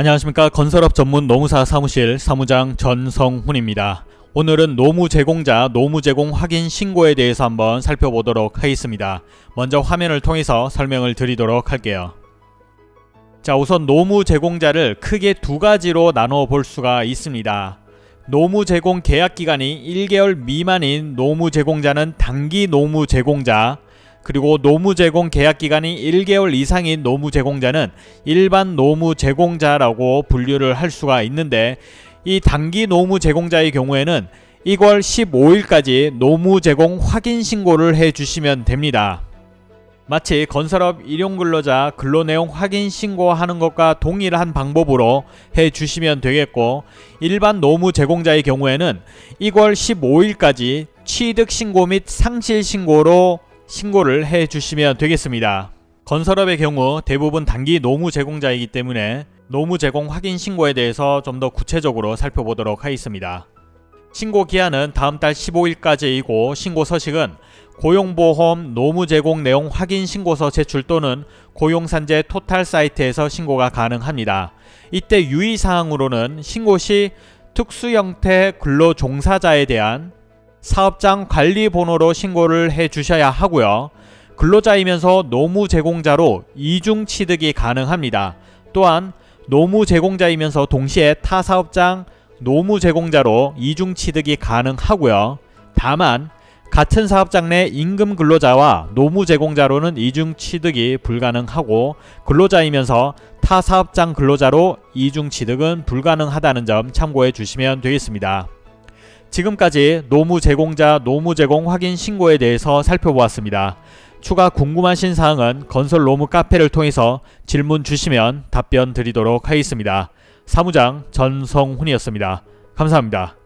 안녕하십니까 건설업 전문 노무사 사무실 사무장 전성훈입니다. 오늘은 노무 제공자 노무 제공 확인 신고에 대해서 한번 살펴보도록 하겠습니다. 먼저 화면을 통해서 설명을 드리도록 할게요. 자 우선 노무 제공자를 크게 두 가지로 나눠 볼 수가 있습니다. 노무 제공 계약 기간이 1개월 미만인 노무 제공자는 단기 노무 제공자 그리고 노무 제공 계약 기간이 1개월 이상인 노무 제공자는 일반 노무 제공자라고 분류를 할 수가 있는데 이 단기 노무 제공자의 경우에는 1월 15일까지 노무 제공 확인 신고를 해 주시면 됩니다. 마치 건설업 일용근로자 근로내용 확인 신고하는 것과 동일한 방법으로 해 주시면 되겠고 일반 노무 제공자의 경우에는 1월 15일까지 취득 신고 및 상실 신고로 신고를 해 주시면 되겠습니다. 건설업의 경우 대부분 단기 노무 제공자이기 때문에 노무 제공 확인 신고에 대해서 좀 더 구체적으로 살펴보도록 하겠습니다. 신고 기한은 다음 달 15일까지이고 신고 서식은 고용보험 노무 제공 내용 확인 신고서 제출 또는 고용산재 토탈 사이트에서 신고가 가능합니다. 이때 유의사항으로는 신고 시 특수 형태 근로 종사자에 대한 사업장 관리 번호로 신고를 해 주셔야 하고요. 근로자이면서 노무 제공자로 이중 취득이 가능합니다. 또한 노무 제공자이면서 동시에 타 사업장 노무 제공자로 이중 취득이 가능하고요. 다만 같은 사업장 내 임금 근로자와 노무 제공자로는 이중 취득이 불가능하고 근로자이면서 타 사업장 근로자로 이중 취득은 불가능하다는 점 참고해 주시면 되겠습니다. 지금까지 노무 제공자 노무 제공 확인 신고에 대해서 살펴보았습니다. 추가 궁금하신 사항은 건설 노무 카페를 통해서 질문 주시면 답변 드리도록 하겠습니다. 사무장 전성훈이었습니다. 감사합니다.